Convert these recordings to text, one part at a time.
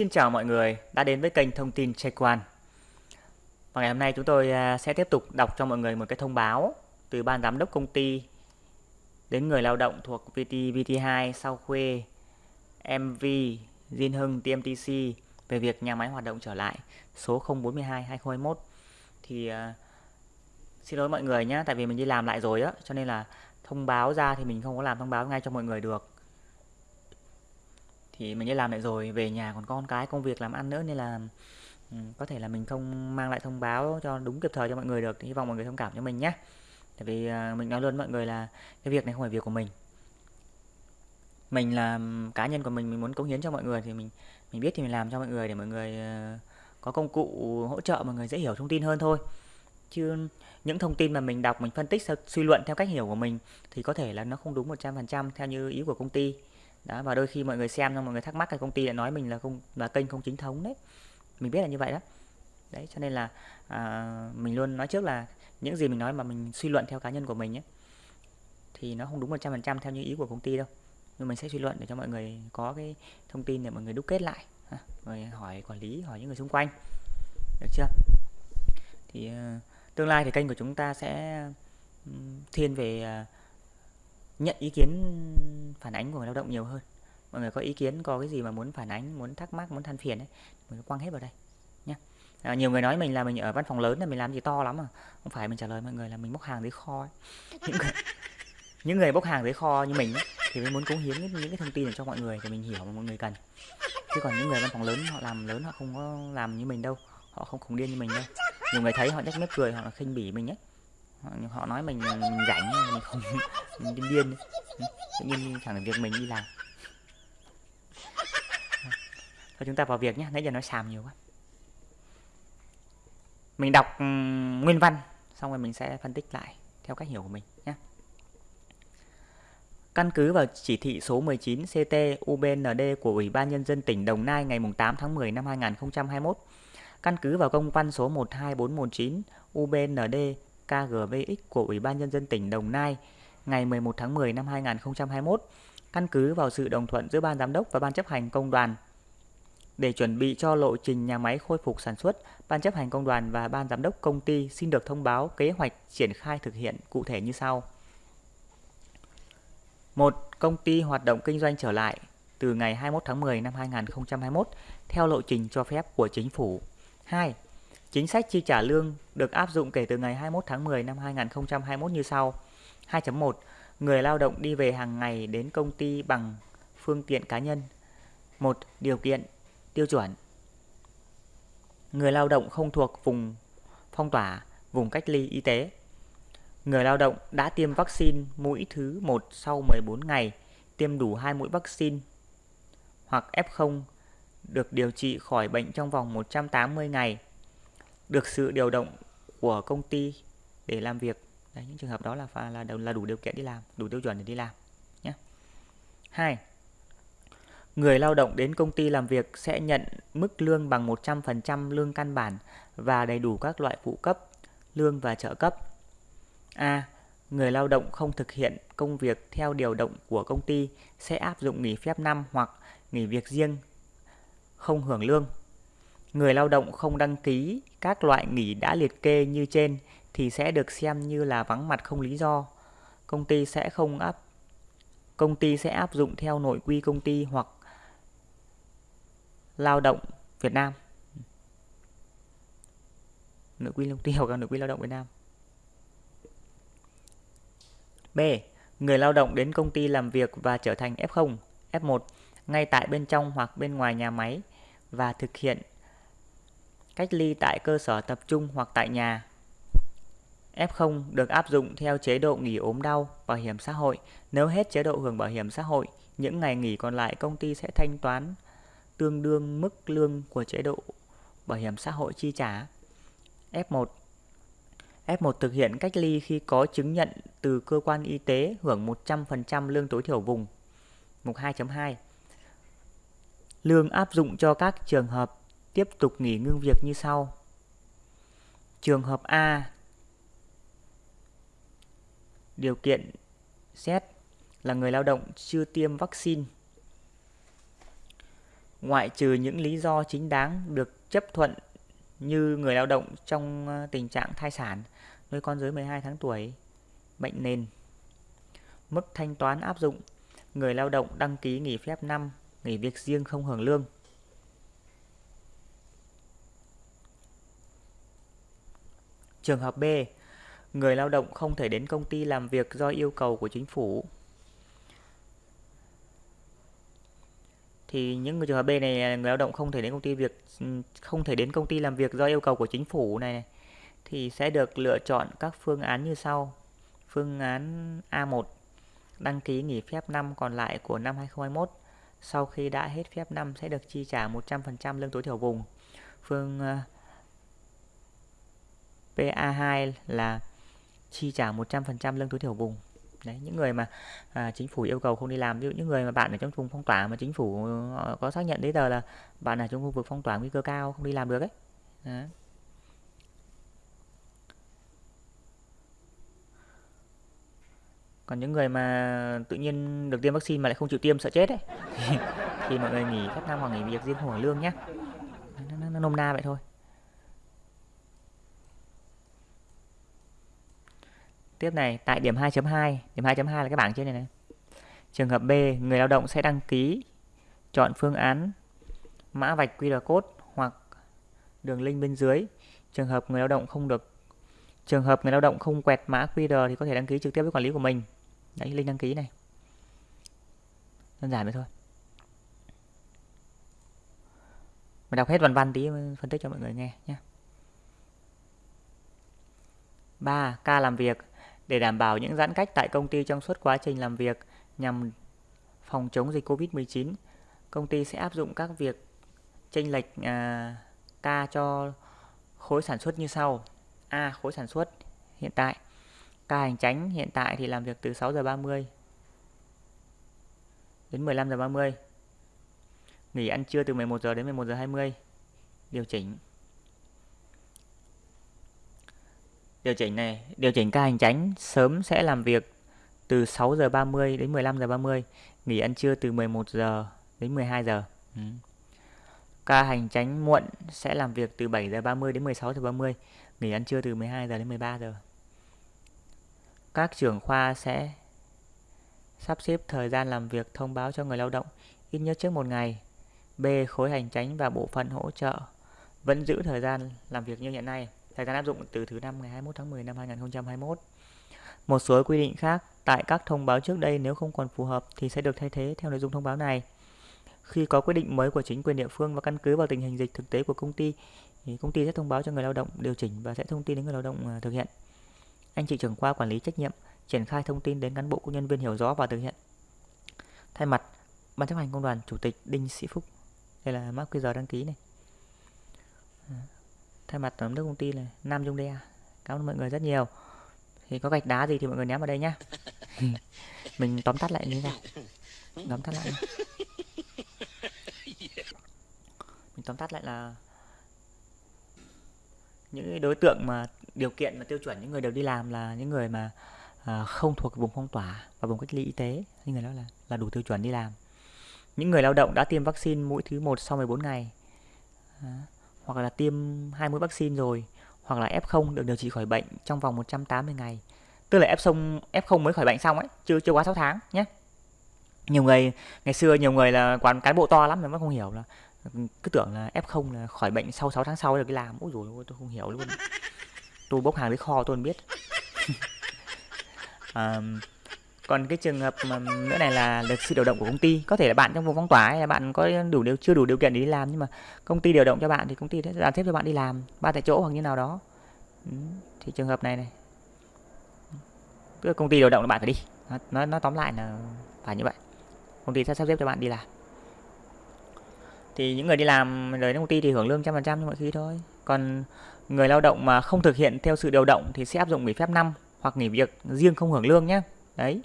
Xin chào mọi người đã đến với kênh thông tin Check Quan. Và ngày hôm nay chúng tôi à, sẽ tiếp tục đọc cho mọi người một cái thông báo từ ban giám đốc công ty đến người lao động thuộc VT VT2 Sao Khuê, MV, Diên Hưng, TMTC về việc nhà máy hoạt động trở lại số 042 2021 thì uh, xin lỗi mọi người nhé tại vì mình đi làm lại rồi á cho nên là thông báo ra thì mình không có làm thông báo ngay cho mọi người được thì mình đi làm lại rồi, về nhà còn con cái, công việc làm ăn nữa nên là ừ, có thể là mình không mang lại thông báo cho đúng kịp thời cho mọi người được. Thì hy vọng mọi người thông cảm cho mình nhé. Tại vì à, mình nói luôn mọi người là cái việc này không phải việc của mình. Mình là ừ, cá nhân của mình mình muốn cống hiến cho mọi người thì mình mình biết thì mình làm cho mọi người để mọi người ờ, có công cụ hỗ trợ, mọi người dễ hiểu thông tin hơn thôi. Chứ những thông tin mà mình đọc, mình phân tích suy luận theo cách hiểu của mình thì có thể là nó không đúng 100% theo như ý của công ty đó và đôi khi mọi người xem xong mọi người thắc mắc là công ty lại nói mình là không là kênh không chính thống đấy. Mình biết là như vậy đó. Đấy cho nên là à, mình luôn nói trước là những gì mình nói mà mình suy luận theo cá nhân của mình ấy thì nó không đúng 100% theo như ý của công ty đâu. Nhưng mình sẽ suy luận để cho mọi người có cái thông tin để mọi người đúc kết lại rồi hỏi quản lý hỏi những người xung quanh. Được chưa? Thì uh, tương lai thì kênh của chúng ta sẽ um, thiên về uh, nhận ý kiến phản ánh của người lao động nhiều hơn. Mọi người có ý kiến có cái gì mà muốn phản ánh muốn thắc mắc muốn than phiền ấy mình quăng hết vào đây nhé à, nhiều người nói mình là mình ở văn phòng lớn là mình làm gì to lắm mà không phải mình trả lời mọi người là mình bốc hàng dưới kho ấy. những người những người bốc hàng dưới kho như mình ấy, thì mới muốn cống hiến những, những cái thông tin để cho mọi người để mình hiểu mà mọi người cần. Chứ còn những người văn phòng lớn họ làm lớn họ không có làm như mình đâu. Họ không khủng điên như mình đâu. Nhiều người thấy họ nhếch mép cười họ là khinh bỉ mình ấy. Ờ, họ nói mình, mình rảnh mình không mình điên điên ừ, tự nhiên chẳng được việc mình đi làm. Thôi chúng ta vào việc nhé nãy giờ nói xàm nhiều quá. Mình đọc ừ, nguyên văn xong rồi mình sẽ phân tích lại theo cách hiểu của mình nhé Căn cứ vào chỉ thị số 19 CT UBND của Ủy ban Nhân dân tỉnh Đồng Nai ngày 8 tháng 10 năm 2021, căn cứ vào công văn số 12419 UBND KGVX của Ủy ban Nhân dân tỉnh Đồng Nai ngày 11 tháng 10 năm 2021, căn cứ vào sự đồng thuận giữa Ban Giám đốc và Ban chấp hành công đoàn. Để chuẩn bị cho lộ trình nhà máy khôi phục sản xuất, Ban chấp hành công đoàn và Ban Giám đốc công ty xin được thông báo kế hoạch triển khai thực hiện cụ thể như sau. 1. Công ty hoạt động kinh doanh trở lại từ ngày 21 tháng 10 năm 2021 theo lộ trình cho phép của chính phủ. 2. Chính sách chi trả lương được áp dụng kể từ ngày 21 tháng 10 năm 2021 như sau. 2.1 Người lao động đi về hàng ngày đến công ty bằng phương tiện cá nhân. 1. Điều kiện tiêu chuẩn. Người lao động không thuộc vùng phong tỏa, vùng cách ly y tế. Người lao động đã tiêm vaccine mũi thứ 1 sau 14 ngày, tiêm đủ 2 mũi vaccine hoặc F0 được điều trị khỏi bệnh trong vòng 180 ngày, được sự điều động của công ty để làm việc Đấy, những trường hợp đó là là là đủ điều kiện đi làm, đủ tiêu chuẩn để đi làm nhé. Hai, Người lao động đến công ty làm việc sẽ nhận mức lương bằng 100% lương căn bản và đầy đủ các loại phụ cấp, lương và trợ cấp. A. Người lao động không thực hiện công việc theo điều động của công ty sẽ áp dụng nghỉ phép năm hoặc nghỉ việc riêng không hưởng lương. Người lao động không đăng ký các loại nghỉ đã liệt kê như trên thì sẽ được xem như là vắng mặt không lý do. Công ty sẽ không áp công ty sẽ áp dụng theo nội quy công ty hoặc lao động Việt Nam. Nội quy công ty hoặc nội quy lao động Việt Nam. B. Người lao động đến công ty làm việc và trở thành F0, F1 ngay tại bên trong hoặc bên ngoài nhà máy và thực hiện cách ly tại cơ sở tập trung hoặc tại nhà F0 được áp dụng theo chế độ nghỉ ốm đau, bảo hiểm xã hội. Nếu hết chế độ hưởng bảo hiểm xã hội, những ngày nghỉ còn lại công ty sẽ thanh toán tương đương mức lương của chế độ bảo hiểm xã hội chi trả. F1 F1 thực hiện cách ly khi có chứng nhận từ cơ quan y tế hưởng 100% lương tối thiểu vùng. Mục 2.2 Lương áp dụng cho các trường hợp tiếp tục nghỉ ngưng việc như sau. Trường hợp A Điều kiện xét là người lao động chưa tiêm vaccine. ngoại trừ những lý do chính đáng được chấp thuận như người lao động trong ờ, tình trạng thai sản, nuôi con dưới 12 tháng tuổi, bệnh nền. Mức thanh toán áp dụng người lao động đăng ký nghỉ phép năm, nghỉ việc riêng không hưởng lương. Trường hợp B, người lao động không thể đến công ty làm việc do yêu cầu của chính phủ. Thì những người trường hợp B này người lao động không thể đến công ty việc không thể đến công ty làm việc do yêu cầu của chính phủ này, này thì sẽ được lựa chọn các phương án như sau. Phương án A1 đăng ký nghỉ phép năm còn lại của năm 2021 sau khi đã hết phép năm sẽ được chi trả 100% lương tối thiểu vùng. Phương PA2 là chi trả 100% lương tối thiểu vùng. Đấy, những người mà à, chính phủ yêu cầu không đi làm, ví dụ những người mà bạn ở trong vùng phong tỏa mà chính phủ ờ, có xác nhận giấy tờ là bạn ở trong khu vực phong tỏa nguy cơ cao không đi làm được ấy. Đấy. còn những người mà tự nhiên được tiêm vaccine mà lại không chịu tiêm sợ chết ấy thì, thì mọi người nghỉ phép năm hoặc nghỉ việc riêng không hưởng lương nhé nó, nó, nó nôm na vậy thôi tiếp này, tại điểm 2.2 điểm 2.2 là cái bảng trên này này. Trường hợp B, người lao động sẽ đăng ký, chọn phương án, mã vạch QR code hoặc đường link bên dưới. Trường hợp người lao động không được, trường hợp người lao động không quẹt mã QR thì có thể đăng ký trực tiếp với quản lý của mình. Đấy, link đăng ký này. Đơn giản vậy thôi. Mình đọc hết văn văn tí, phân tích cho mọi người nghe nhé. 3. Ca làm việc để đảm bảo những giãn cách tại công ty trong suốt quá trình làm việc nhằm phòng chống dịch Covid-19, công ty sẽ áp dụng các việc chênh lệch à, ca cho khối sản xuất như sau. A. Khối sản xuất hiện tại Ca hành tránh hiện tại thì làm việc từ 6 giờ 30 đến 15 giờ 30. Nghỉ ăn trưa từ 11 giờ đến 11 giờ 20. Điều chỉnh. Điều chỉnh này, điều chỉnh ca hành tránh sớm sẽ làm việc từ 6 giờ 30 đến 15 giờ 30, nghỉ ăn trưa từ 11 giờ đến 12 giờ. Ừ. Ca hành tránh muộn sẽ làm việc từ 7 giờ 30 đến 16 giờ 30, nghỉ ăn trưa từ 12 giờ đến 13 giờ các trưởng khoa sẽ sắp xếp thời gian làm việc thông báo cho người lao động ít nhất trước một ngày. B. Khối hành tránh và bộ phận hỗ trợ vẫn giữ thời gian làm việc như hiện nay. Thời gian áp dụng từ thứ năm ngày 21 tháng 10 năm 2021. Một số quy định khác tại các thông báo trước đây nếu không còn phù hợp thì sẽ được thay thế theo nội dung thông báo này. Khi có quyết định mới của chính quyền địa phương và căn cứ vào tình hình dịch thực tế của công ty, thì công ty sẽ thông báo cho người lao động điều chỉnh và sẽ thông tin đến người lao động à, thực hiện anh chị trưởng khoa quản lý trách nhiệm triển khai thông tin đến cán bộ công nhân viên hiểu rõ và thực hiện thay mặt ban chấp hành công đoàn chủ tịch đinh sĩ phúc, đây là mã qr đăng ký này à, thay mặt tổng đức đốc công ty là nam dung đe. Cảm ơn mọi người rất nhiều. Thì có gạch đá gì thì mọi người ném vào đây nhá. Mình tóm tắt lại như thế nào? Tóm tắt lại mình tóm tắt lại là những đối tượng mà điều kiện và tiêu chuẩn những người đều đi làm là những người mà à, không thuộc vùng phong tỏa và vùng cách ly y tế. Những người đó là là đủ tiêu chuẩn đi làm. Những người lao động đã tiêm vaccine mũi thứ một sau 14 ngày. À, hoặc là tiêm hai mũi vaccine rồi hoặc là F0 được điều trị khỏi bệnh trong vòng 180 ngày. Tức là F0 F0 mới khỏi bệnh xong ấy chưa chưa quá 6 tháng nhé. Nhiều người ngày xưa nhiều người là quán cán bộ to lắm mà không hiểu là cứ tưởng là F0 là khỏi bệnh sau 6 tháng sau được cái làm. Ôi rồi tôi không hiểu luôn. Tôi bốc hàng tới kho tôi không biết. À, còn cái trường hợp mà nữa này là được sự điều động của công ty có thể là bạn trong vùng phong tỏa hay là bạn có đủ điều chưa đủ điều kiện để đi làm nhưng mà công ty điều động cho bạn thì công ty sẽ giàn xếp cho bạn đi làm ba tại chỗ hoặc như nào đó. Ừ, thì trường hợp này này. Tức là công ty điều động là bạn phải đi. Nó nó tóm lại là phải như vậy. Công ty sẽ sắp xếp cho bạn đi làm. Thì những người đi làm đời công ty thì hưởng lương trăm phần trăm như mọi khi thôi. Còn người lao động mà không thực hiện theo sự điều động thì sẽ áp dụng nghỉ phép năm hoặc nghỉ việc riêng không hưởng lương nhé đấy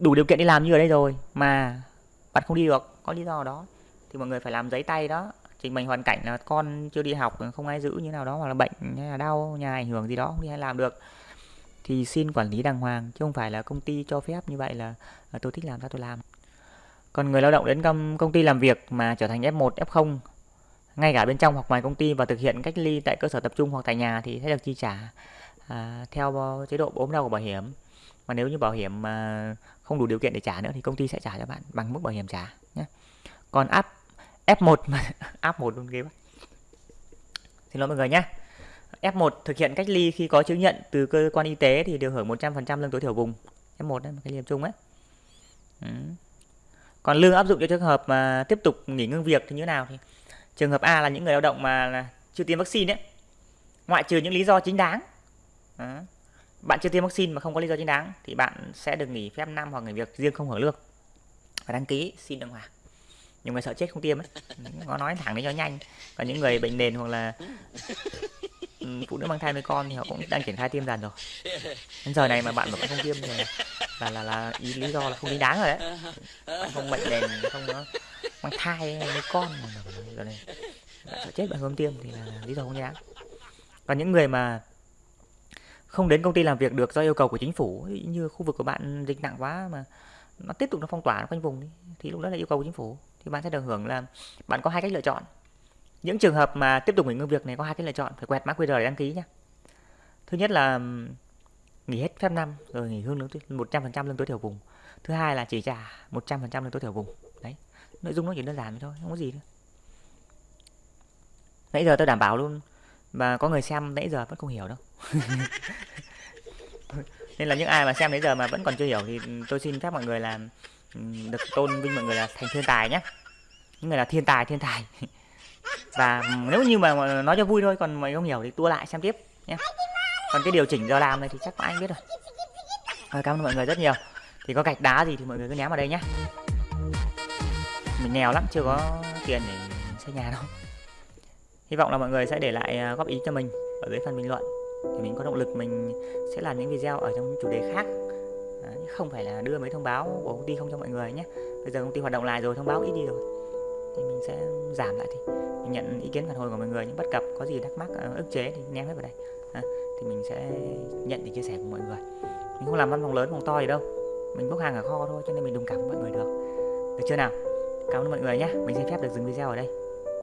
đủ điều kiện đi làm như ở đây rồi mà bạn không đi được có lý do đó. Thì mọi người phải làm giấy tay đó. Trình bày hoàn cảnh là con chưa đi học không ai giữ như nào đó hoặc là bệnh hay là đau nhà ảnh hưởng gì đó không đi hay làm được. Thì xin quản lý đàng hoàng chứ không phải là công ty cho phép như vậy là, là tôi thích làm sao tôi làm. Còn người lao động đến công, công ty làm việc mà trở thành F1, F0 ngay cả bên trong hoặc ngoài công ty và thực hiện cách ly tại cơ sở tập trung hoặc tại nhà thì sẽ được chi trả à, theo ờ, chế độ ốm đau của bảo hiểm mà nếu như bảo hiểm mà không đủ điều kiện để trả nữa thì công ty sẽ trả cho bạn bằng mức bảo hiểm trả nhé còn áp F1 mà áp 1 luôn ghê quá. Xin lỗi mọi người nhé F1 thực hiện cách ly khi có chứng nhận từ cơ quan y tế thì được hưởng 100% lương tối thiểu vùng. F1 đấy cái liềm chung ấy ừ. còn lương áp dụng cho trường hợp mà tiếp tục nghỉ ngưng việc thì như thế nào thì trường hợp A là những người lao động mà chưa tiêm vaccine ấy ngoại trừ những lý do chính đáng. Đó bạn chưa tiêm vaccine mà không có lý do chính đáng thì bạn sẽ được nghỉ phép năm hoặc nghỉ việc riêng không hưởng lương phải đăng ký xin đàng hoàng nhưng người sợ chết không tiêm ấy có nói thẳng đấy cho nhanh còn những người bệnh nền hoặc là phụ nữ mang thai với con thì họ cũng đang triển khai tiêm dần rồi đến giờ này mà bạn vẫn không tiêm thì là là là ý lý do là không chính đáng rồi đấy bạn không bệnh nền không có mang thai với con rồi này sợ chết bạn không tiêm thì là lý do không chính đáng còn những người mà không đến công ty làm việc được do yêu cầu của chính phủ. Như khu vực của bạn dịch nặng quá mà nó tiếp tục nó phong tỏa, nó quanh vùng đi, thì lúc đó là yêu cầu của chính phủ. Thì bạn sẽ được hưởng là bạn có hai cách lựa chọn. Những trường hợp mà tiếp tục nghỉ ngơi việc này có hai cách lựa chọn, phải quẹt mã QR để đăng ký nhé thứ nhất là nghỉ hết phép năm rồi nghỉ hưởng lương một trăm phần trăm lương tối thiểu vùng. Thứ hai là chỉ trả một trăm phần trăm lương tối thiểu vùng. Đấy, nội dung nó chỉ đơn giản thôi, không có gì nữa. Nãy giờ tôi đảm bảo luôn và có người xem nãy giờ vẫn không hiểu đâu. Nên là những ai mà xem nãy giờ mà vẫn còn chưa hiểu thì tôi xin phép mọi người là ừ, được tôn vinh mọi người là thành thiên tài nhé. Những người là thiên tài thiên tài. Và nếu như mà nói cho vui thôi, còn mày không hiểu thì tua lại xem tiếp nhé. Còn cái điều chỉnh giờ làm này thì chắc anh biết rồi. Rồi cảm ơn mọi người rất nhiều. Thì có gạch đá gì thì mọi người cứ ném vào đây nhé. Mình nghèo lắm, chưa có tiền để xây nhà đâu hy vọng là mọi người sẽ để lại à, góp ý cho mình ở dưới phần bình luận. Thì mình có động lực mình sẽ làm những video ở trong chủ đề khác. À, không phải là đưa mấy thông báo của công ty không cho mọi người nhé. Bây giờ công ty hoạt động lại rồi thông báo ít đi rồi. Thì mình sẽ giảm lại thì mình nhận ý kiến phản hồi của mọi người những bất cập có gì thắc mắc à, ức chế thì ném hết vào đây. À, thì mình sẽ nhận để chia sẻ của mọi người. Mình không làm văn phòng lớn phòng to gì đâu. Mình bốc hàng ở kho thôi cho nên mình đồng cảm với mọi người được. Được chưa nào? Cảm ơn mọi người nhé. Mình xin phép được dừng video ở đây.